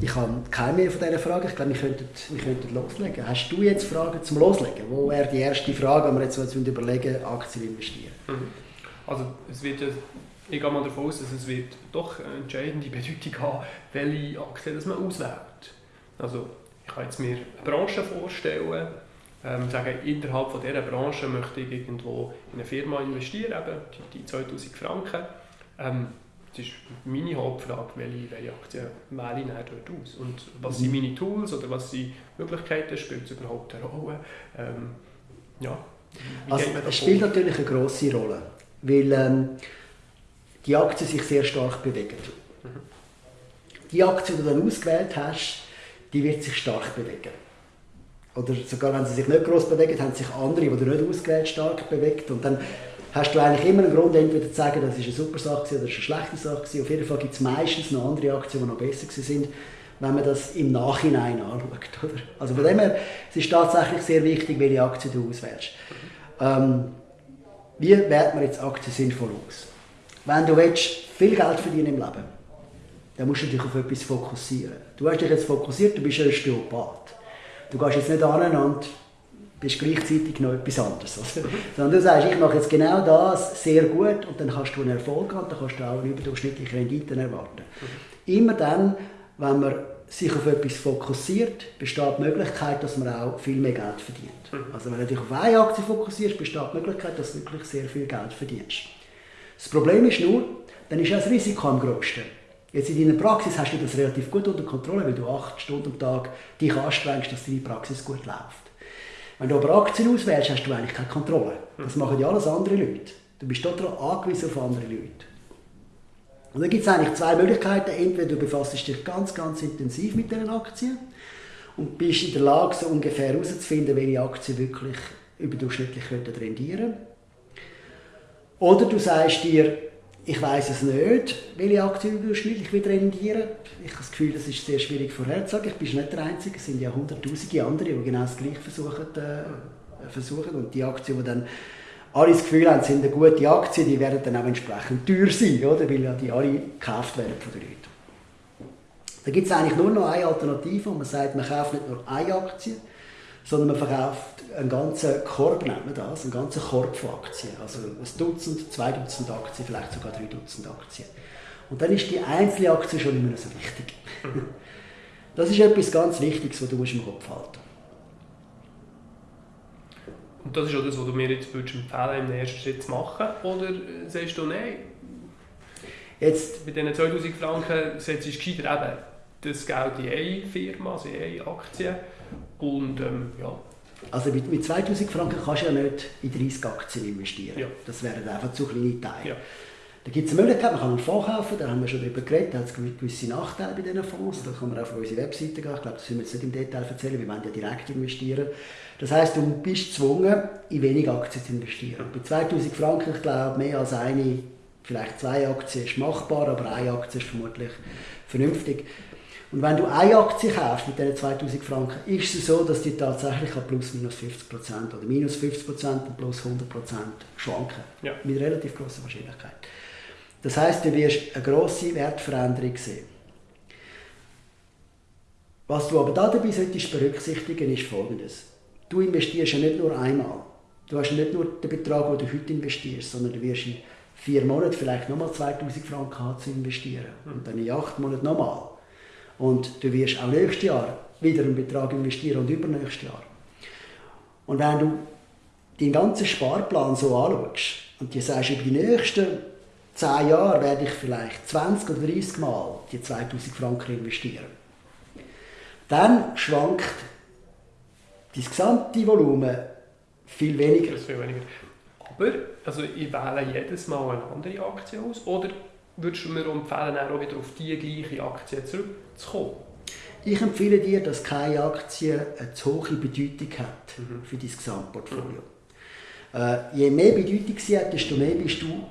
Ich habe keine mehr von diesen Fragen. Ich glaube, wir könnten, wir könnten loslegen. Hast du jetzt Fragen zum Loslegen? Wo wäre die erste Frage, wenn wir jetzt überlegen, Aktien investieren? Mhm. Also es wird ich gehe mal davon aus, dass es wird doch eine entscheidende Bedeutung haben, welche Aktien das man auswählt. Also ich kann jetzt mir eine Branche vorstellen, ähm, sagen, innerhalb von dieser Branche möchte ich irgendwo in eine Firma investieren, eben die, die 2000 Franken. Ähm, das ist meine Hauptfrage, welche, welche Aktien wähle ich dort aus? Und was sind mhm. meine Tools oder was sind Möglichkeiten? Spielt es überhaupt eine Rolle? Ähm, ja, also, es spielt natürlich eine grosse Rolle, weil ähm, die Aktien sich sehr stark bewegen. Mhm. Die Aktie, die du dann ausgewählt hast, die wird sich stark bewegen. Oder sogar wenn sie sich nicht groß bewegen, haben sich andere, die du nicht ausgewählt stark bewegt. Und dann hast du eigentlich immer einen Grund, entweder zu sagen, das ist eine super Sache oder das ist eine schlechte Sache. Auf jeden Fall gibt es meistens noch andere Aktien, die noch besser sind, wenn man das im Nachhinein anschaut. Oder? Also von dem her, es ist tatsächlich sehr wichtig, welche Aktie du auswählst. Ähm, wie wählt man jetzt Aktien sinnvoll aus? Wenn du willst, viel Geld verdienen im Leben dann musst du dich auf etwas fokussieren. Du hast dich jetzt fokussiert, du bist ein Osteopath. Du gehst jetzt nicht an und bist gleichzeitig noch etwas anderes. Also, sondern du sagst, ich mache jetzt genau das sehr gut und dann kannst du einen Erfolg haben, dann kannst du auch überdurchschnittliche Renditen erwarten. Immer dann, wenn man sich auf etwas fokussiert, besteht die Möglichkeit, dass man auch viel mehr Geld verdient. Also wenn du dich auf eine Aktie fokussierst, besteht die Möglichkeit, dass du wirklich sehr viel Geld verdienst. Das Problem ist nur, dann ist auch das Risiko am größten. Jetzt in deiner Praxis hast du das relativ gut unter Kontrolle, weil du acht Stunden am Tag dich anstrengst, dass deine Praxis gut läuft. Wenn du aber Aktien auswählst, hast du eigentlich keine Kontrolle. Das machen ja alles andere Leute. Du bist total angewiesen auf andere Leute. Und dann gibt es eigentlich zwei Möglichkeiten. Entweder du befasst dich ganz, ganz intensiv mit diesen Aktien und bist in der Lage, so ungefähr herauszufinden, welche Aktien wirklich überdurchschnittlich rendieren könnten. Oder du sagst dir, ich weiß es nicht, welche Aktien durchschnittlich wieder rendieren. Ich habe das Gefühl, das ist sehr schwierig vorherzusagen. Ich bin nicht der Einzige, es sind ja hunderttausende andere, die genau das Gleiche versuchen, äh, versuchen. Und die Aktien, die dann alle das Gefühl haben, sind eine gute Aktie, die werden dann auch entsprechend teuer sein, oder? weil ja die alle gekauft werden von den Leuten. Da gibt es eigentlich nur noch eine Alternative, wo man sagt, man kauft nicht nur eine Aktie, sondern man verkauft einen ganzen Korb, nennt man das, einen ganzen Korb von Aktien. Also ein Dutzend, zwei Dutzend Aktien, vielleicht sogar drei Dutzend Aktien. Und dann ist die einzelne Aktie schon mehr so wichtig. Das ist etwas ganz Wichtiges, was du im Kopf halten musst. Und das ist auch das, was du mir jetzt würdest empfehlen im ersten Schritt zu machen? Oder sagst du, nein, jetzt, mit diesen 2000 Franken setzt du gescheiter eben das Geld in eine Firma, also in eine Aktie und ähm, ja. Also mit, mit 2000 Franken kannst du ja nicht in 30 Aktien investieren. Ja. Das wären einfach zu kleine Teile. Ja. Da gibt es eine Möglichkeit, man kann einen Fonds kaufen, da haben wir schon darüber geredet, da hat es gewisse Nachteile bei diesen Fonds, da kann man auf unsere Webseite gehen, ich glaube, das müssen wir jetzt nicht im Detail erzählen, wir wollen ja direkt investieren. Das heisst, du bist gezwungen, in wenig Aktien zu investieren. Bei 2000 Franken, ich glaube, mehr als eine, vielleicht zwei Aktien ist machbar, aber eine Aktie ist vermutlich vernünftig. Und wenn du eine Aktie kaufst mit diesen 2000 Franken, ist es so, dass die tatsächlich plus minus 50% oder minus 50% und plus 100% schwanken. Ja. Mit relativ großer Wahrscheinlichkeit. Das heißt, du wirst eine grosse Wertveränderung sehen. Was du aber dabei solltest berücksichtigen, ist folgendes. Du investierst ja nicht nur einmal. Du hast nicht nur den Betrag, den du heute investierst, sondern du wirst in vier Monaten vielleicht nochmal 2000 Franken haben zu investieren. Und dann in acht Monaten nochmal. Und du wirst auch nächstes Jahr wieder einen Betrag investieren und übernächstes Jahr. Und wenn du deinen ganzen Sparplan so anschaust und dir sagst, über die nächsten 10 Jahre werde ich vielleicht 20 oder 30 Mal die 2000 Franken investieren, dann schwankt das gesamte Volumen viel weniger. Viel weniger. Aber also ich wähle jedes Mal eine andere Aktie aus oder würdest du mir empfehlen, auch wieder auf die gleiche Aktie zurückzukommen? Ich empfehle dir, dass keine Aktie eine zu hohe Bedeutung hat mhm. für dein Gesamtportfolio. Mhm. Äh, je mehr Bedeutung sie hat, desto mehr bist du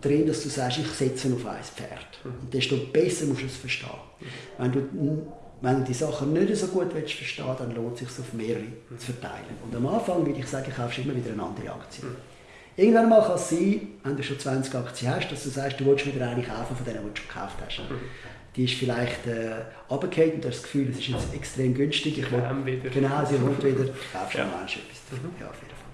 drin, dass du sagst, ich setze auf ein Pferd. Mhm. Und desto besser musst du es verstehen. Mhm. Wenn, du, wenn du die Sachen nicht so gut willst verstehen dann lohnt es sich, auf mehrere mhm. zu verteilen. Und am Anfang würde ich sagen, kaufst immer wieder eine andere Aktie. Irgendwann mal kann es sein, wenn du schon 20 Aktien hast, dass du sagst, du willst wieder eine kaufen von denen, die du schon gekauft hast. Mhm. die ist vielleicht äh, runtergefallen und du hast das Gefühl, es ist jetzt extrem günstig. Ich will, wieder. Genau, sie kommt wieder. Kaufst du ja. etwas. Mhm. Ja, auf jeden Fall.